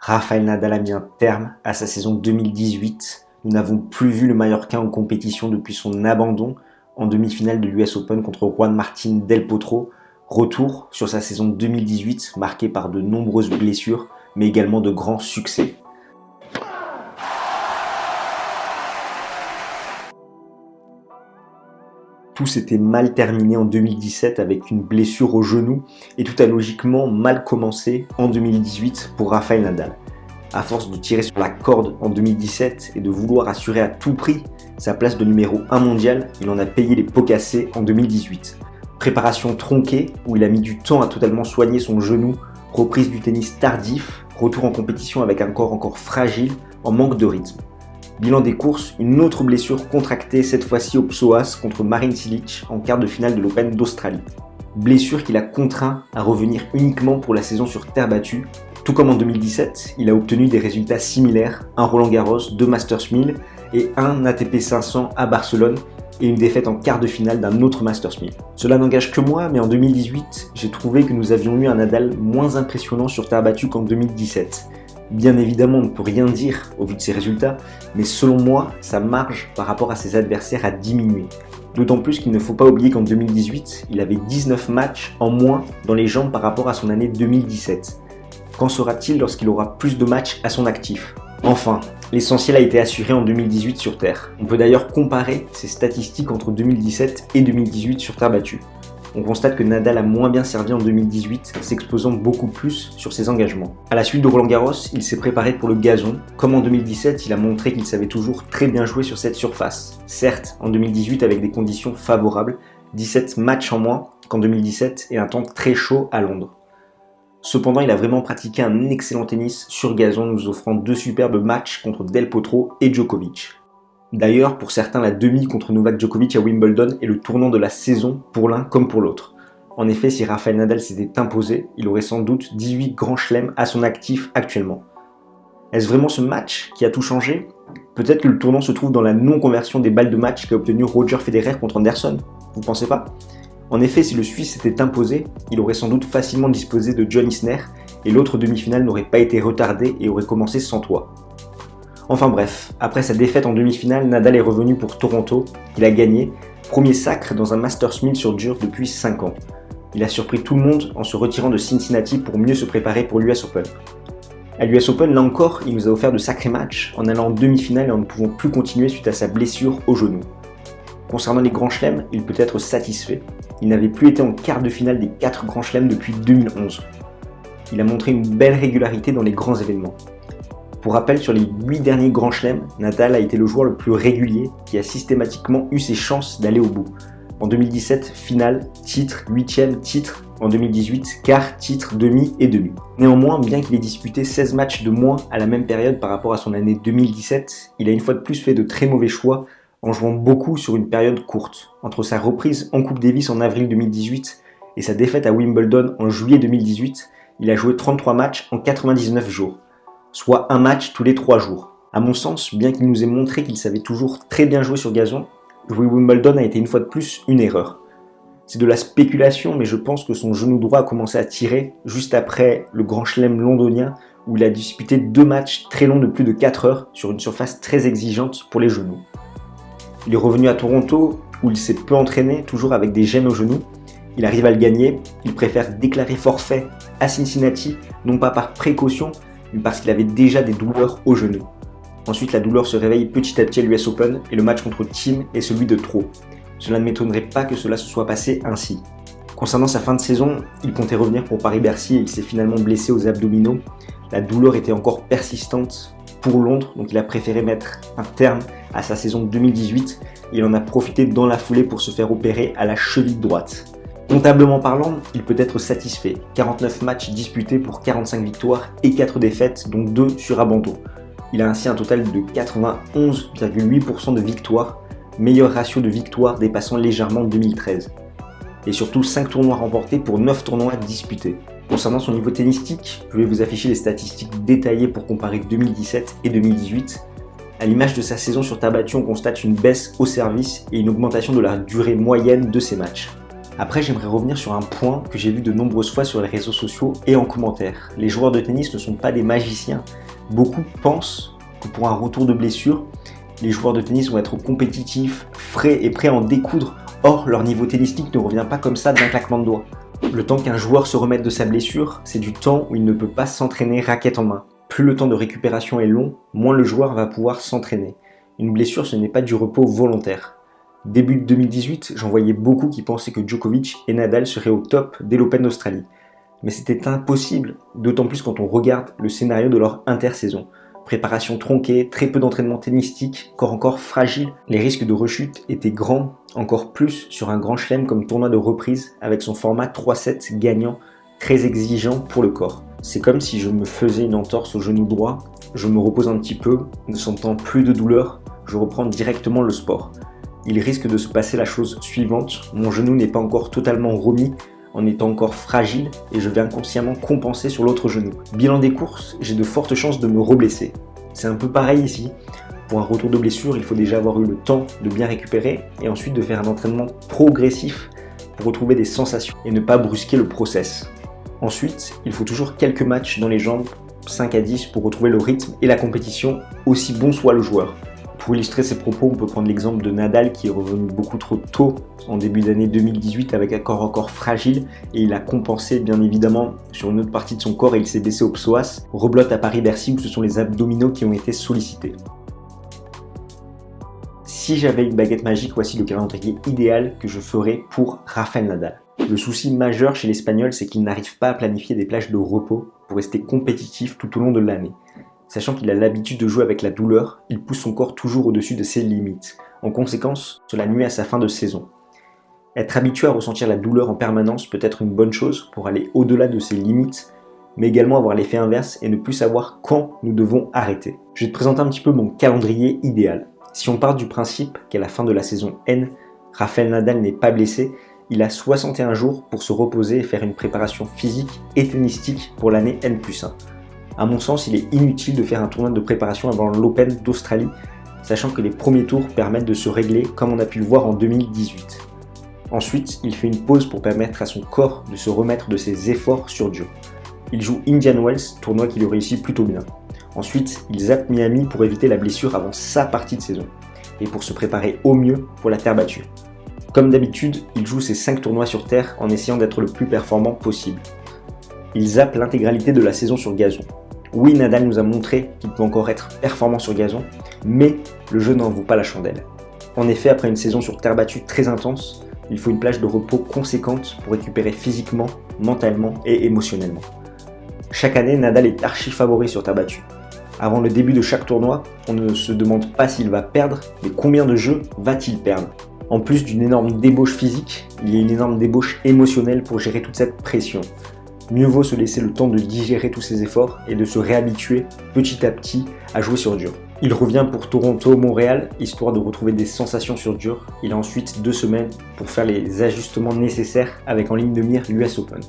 Rafael Nadal a mis un terme à sa saison 2018. Nous n'avons plus vu le Mallorquin en compétition depuis son abandon en demi-finale de l'US Open contre Juan Martín Del Potro. Retour sur sa saison 2018 marquée par de nombreuses blessures mais également de grands succès. Tout s'était mal terminé en 2017 avec une blessure au genou et tout a logiquement mal commencé en 2018 pour Rafael Nadal. À force de tirer sur la corde en 2017 et de vouloir assurer à tout prix sa place de numéro 1 mondial, il en a payé les pots cassés en 2018. Préparation tronquée où il a mis du temps à totalement soigner son genou, reprise du tennis tardif, retour en compétition avec un corps encore fragile, en manque de rythme. Bilan des courses, une autre blessure contractée cette fois-ci au psoas contre Marin Cilic en quart de finale de l'Open d'Australie. Blessure qui l'a contraint à revenir uniquement pour la saison sur terre battue. Tout comme en 2017, il a obtenu des résultats similaires, un Roland Garros, deux Masters 1000 et un ATP 500 à Barcelone et une défaite en quart de finale d'un autre Masters 1000. Cela n'engage que moi, mais en 2018, j'ai trouvé que nous avions eu un Nadal moins impressionnant sur terre battue qu'en 2017. Bien évidemment, on ne peut rien dire au vu de ses résultats, mais selon moi, sa marge par rapport à ses adversaires a diminué. D'autant plus qu'il ne faut pas oublier qu'en 2018, il avait 19 matchs en moins dans les jambes par rapport à son année 2017. Qu'en sera-t-il lorsqu'il aura plus de matchs à son actif? Enfin, l'essentiel a été assuré en 2018 sur Terre. On peut d'ailleurs comparer ses statistiques entre 2017 et 2018 sur Terre battue on constate que Nadal a moins bien servi en 2018, s'exposant beaucoup plus sur ses engagements. À la suite de Roland Garros, il s'est préparé pour le gazon. Comme en 2017, il a montré qu'il savait toujours très bien jouer sur cette surface. Certes, en 2018 avec des conditions favorables, 17 matchs en moins qu'en 2017 et un temps très chaud à Londres. Cependant, il a vraiment pratiqué un excellent tennis sur gazon, nous offrant deux superbes matchs contre Del Potro et Djokovic. D'ailleurs, pour certains, la demi contre Novak Djokovic à Wimbledon est le tournant de la saison pour l'un comme pour l'autre. En effet, si Rafael Nadal s'était imposé, il aurait sans doute 18 grands chelems à son actif actuellement. Est-ce vraiment ce match qui a tout changé? Peut-être que le tournant se trouve dans la non-conversion des balles de match qu'a obtenu Roger Federer contre Anderson, vous pensez pas? En effet, si le Suisse s'était imposé, il aurait sans doute facilement disposé de John Isner et l'autre demi-finale n'aurait pas été retardée et aurait commencé sans toi. Enfin bref, après sa défaite en demi-finale, Nadal est revenu pour Toronto, il a gagné, premier sacre dans un Masters 1000 sur dur depuis 5 ans. Il a surpris tout le monde en se retirant de Cincinnati pour mieux se préparer pour l'US Open. À l'US Open, là encore, il nous a offert de sacrés matchs en allant en demi-finale et en ne pouvant plus continuer suite à sa blessure au genou. Concernant les grands chelems, il peut être satisfait. Il n'avait plus été en quart de finale des 4 grands chelems depuis 2011. Il a montré une belle régularité dans les grands événements. Pour rappel, sur les 8 derniers grands chelems, Nadal a été le joueur le plus régulier qui a systématiquement eu ses chances d'aller au bout. En 2017, finale, titre, 8ème, titre. En 2018, quart, titre, demi et demi. Néanmoins, bien qu'il ait disputé 16 matchs de moins à la même période par rapport à son année 2017, il a une fois de plus fait de très mauvais choix en jouant beaucoup sur une période courte. Entre sa reprise en Coupe Davis en avril 2018 et sa défaite à Wimbledon en juillet 2018, il a joué 33 matchs en 99 jours soit un match tous les trois jours. À mon sens, bien qu'il nous ait montré qu'il savait toujours très bien jouer sur gazon, jouer Wimbledon a été une fois de plus une erreur. C'est de la spéculation, mais je pense que son genou droit a commencé à tirer juste après le Grand Chelem londonien où il a disputé deux matchs très longs de plus de 4 heures sur une surface très exigeante pour les genoux. Il est revenu à Toronto où il s'est peu entraîné, toujours avec des gènes au genou. Il arrive à le gagner, il préfère déclarer forfait à Cincinnati, non pas par précaution, parce qu'il avait déjà des douleurs au genou. Ensuite, la douleur se réveille petit à petit à l'US Open et le match contre Team est celui de trop. Cela ne m'étonnerait pas que cela se soit passé ainsi. Concernant sa fin de saison, il comptait revenir pour Paris-Bercy et il s'est finalement blessé aux abdominaux. La douleur était encore persistante pour Londres, donc il a préféré mettre un terme à sa saison 2018 et il en a profité dans la foulée pour se faire opérer à la cheville droite. Comptablement parlant, il peut être satisfait. 49 matchs disputés pour 45 victoires et 4 défaites, dont 2 sur abandon. Il a ainsi un total de 91,8% de victoires, meilleur ratio de victoires dépassant légèrement 2013. Et surtout 5 tournois remportés pour 9 tournois disputés. Concernant son niveau tennistique, je vais vous afficher les statistiques détaillées pour comparer 2017 et 2018. À l'image de sa saison sur terre on constate une baisse au service et une augmentation de la durée moyenne de ses matchs. Après, j'aimerais revenir sur un point que j'ai vu de nombreuses fois sur les réseaux sociaux et en commentaire. Les joueurs de tennis ne sont pas des magiciens. Beaucoup pensent que pour un retour de blessure, les joueurs de tennis vont être compétitifs, frais et prêts à en découdre. Or, leur niveau tennistique ne revient pas comme ça d'un claquement de doigts. Le temps qu'un joueur se remette de sa blessure, c'est du temps où il ne peut pas s'entraîner raquette en main. Plus le temps de récupération est long, moins le joueur va pouvoir s'entraîner. Une blessure, ce n'est pas du repos volontaire. Début 2018, j'en voyais beaucoup qui pensaient que Djokovic et Nadal seraient au top dès l'Open d'Australie. Mais c'était impossible, d'autant plus quand on regarde le scénario de leur intersaison. Préparation tronquée, très peu d'entraînement tennistique, corps encore fragile, les risques de rechute étaient grands, encore plus sur un grand chelem comme tournoi de reprise avec son format 3-7 gagnant, très exigeant pour le corps. C'est comme si je me faisais une entorse au genou droit, je me repose un petit peu, ne sentant plus de douleur, je reprends directement le sport il risque de se passer la chose suivante. Mon genou n'est pas encore totalement remis en étant encore fragile et je vais inconsciemment compenser sur l'autre genou. Bilan des courses, j'ai de fortes chances de me reblesser. C'est un peu pareil ici. Pour un retour de blessure, il faut déjà avoir eu le temps de bien récupérer et ensuite de faire un entraînement progressif pour retrouver des sensations et ne pas brusquer le process. Ensuite, il faut toujours quelques matchs dans les jambes, 5 à 10 pour retrouver le rythme et la compétition, aussi bon soit le joueur. Pour illustrer ces propos, on peut prendre l'exemple de Nadal qui est revenu beaucoup trop tôt en début d'année 2018 avec un corps encore fragile et il a compensé bien évidemment sur une autre partie de son corps et il s'est baissé au psoas. Reblotte à Paris-Bercy où ce sont les abdominaux qui ont été sollicités. Si j'avais une baguette magique, voici le calendrier idéal que je ferais pour Rafael Nadal. Le souci majeur chez l'Espagnol, c'est qu'il n'arrive pas à planifier des plages de repos pour rester compétitif tout au long de l'année. Sachant qu'il a l'habitude de jouer avec la douleur, il pousse son corps toujours au-dessus de ses limites. En conséquence, cela nuit à sa fin de saison. Être habitué à ressentir la douleur en permanence peut être une bonne chose pour aller au-delà de ses limites, mais également avoir l'effet inverse et ne plus savoir quand nous devons arrêter. Je vais te présenter un petit peu mon calendrier idéal. Si on part du principe qu'à la fin de la saison N, Rafael Nadal n'est pas blessé, il a 61 jours pour se reposer et faire une préparation physique et tennistique pour l'année N plus 1. À mon sens, il est inutile de faire un tournoi de préparation avant l'Open d'Australie, sachant que les premiers tours permettent de se régler comme on a pu le voir en 2018. Ensuite, il fait une pause pour permettre à son corps de se remettre de ses efforts sur dur. Il joue Indian Wells, tournoi qui lui réussit plutôt bien. Ensuite, il zappe Miami pour éviter la blessure avant sa partie de saison, et pour se préparer au mieux pour la terre battue. Comme d'habitude, il joue ses 5 tournois sur terre en essayant d'être le plus performant possible. Il zappe l'intégralité de la saison sur gazon, oui, Nadal nous a montré qu'il peut encore être performant sur gazon, mais le jeu n'en vaut pas la chandelle. En effet, après une saison sur terre battue très intense, il faut une plage de repos conséquente pour récupérer physiquement, mentalement et émotionnellement. Chaque année, Nadal est archi favori sur terre battue. Avant le début de chaque tournoi, on ne se demande pas s'il va perdre, mais combien de jeux va-t-il perdre? En plus d'une énorme débauche physique, il y a une énorme débauche émotionnelle pour gérer toute cette pression mieux vaut se laisser le temps de digérer tous ses efforts et de se réhabituer petit à petit à jouer sur dur. Il revient pour Toronto-Montréal, histoire de retrouver des sensations sur dur. Il a ensuite deux semaines pour faire les ajustements nécessaires avec en ligne de mire l'US Open.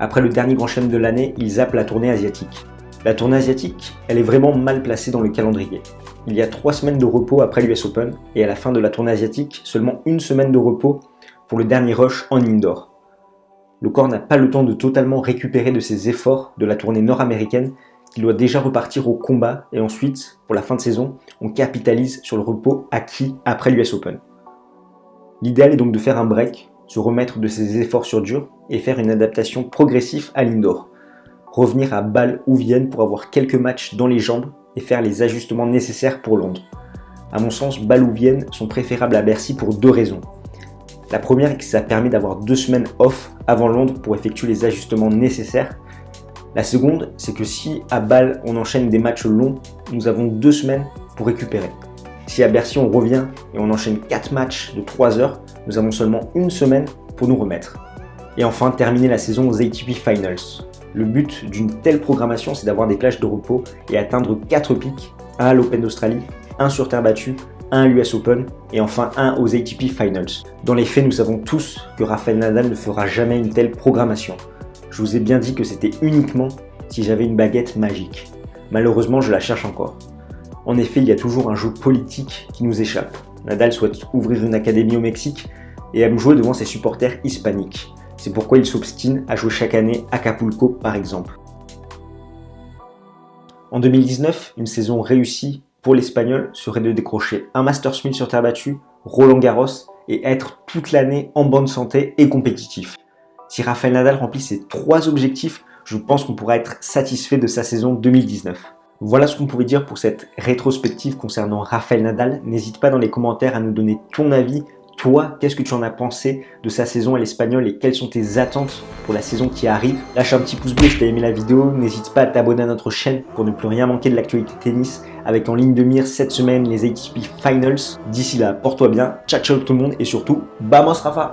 Après le dernier grand chelem de l'année, il zappe la tournée asiatique. La tournée asiatique, elle est vraiment mal placée dans le calendrier. Il y a trois semaines de repos après l'US Open, et à la fin de la tournée asiatique, seulement une semaine de repos pour le dernier rush en indoor le corps n'a pas le temps de totalement récupérer de ses efforts de la tournée nord-américaine qu'il doit déjà repartir au combat et ensuite, pour la fin de saison, on capitalise sur le repos acquis après l'US Open. L'idéal est donc de faire un break, se remettre de ses efforts sur dur et faire une adaptation progressive à l'indoor. Revenir à Bâle ou Vienne pour avoir quelques matchs dans les jambes et faire les ajustements nécessaires pour Londres. À mon sens, Bâle ou Vienne sont préférables à Bercy pour deux raisons. La première est que ça permet d'avoir deux semaines off avant Londres pour effectuer les ajustements nécessaires. La seconde, c'est que si à Bâle on enchaîne des matchs longs, nous avons deux semaines pour récupérer. Si à Bercy on revient et on enchaîne quatre matchs de 3 heures, nous avons seulement une semaine pour nous remettre. Et enfin, terminer la saison aux ATP Finals. Le but d'une telle programmation, c'est d'avoir des plages de repos et atteindre 4 pics, à l'Open d'Australie, un sur terre battue un à l'US Open et enfin un aux ATP Finals. Dans les faits, nous savons tous que Rafael Nadal ne fera jamais une telle programmation. Je vous ai bien dit que c'était uniquement si j'avais une baguette magique. Malheureusement, je la cherche encore. En effet, il y a toujours un jeu politique qui nous échappe. Nadal souhaite ouvrir une académie au Mexique, et aime jouer devant ses supporters hispaniques. C'est pourquoi il s'obstine à jouer chaque année à Acapulco par exemple. En 2019, une saison réussie l'Espagnol serait de décrocher un Master Smith sur terre battue, Roland Garros et être toute l'année en bonne santé et compétitif. Si Rafael Nadal remplit ces trois objectifs, je pense qu'on pourra être satisfait de sa saison 2019. Voilà ce qu'on pouvait dire pour cette rétrospective concernant Rafael Nadal. N'hésite pas dans les commentaires à nous donner ton avis. Toi, qu'est-ce que tu en as pensé de sa saison à l'Espagnol et quelles sont tes attentes pour la saison qui arrive? Lâche un petit pouce bleu si tu as aimé la vidéo. N'hésite pas à t'abonner à notre chaîne pour ne plus rien manquer de l'actualité tennis avec en ligne de mire cette semaine les ATP Finals. D'ici là, porte-toi bien. Ciao ciao tout le monde et surtout, vamos Rafa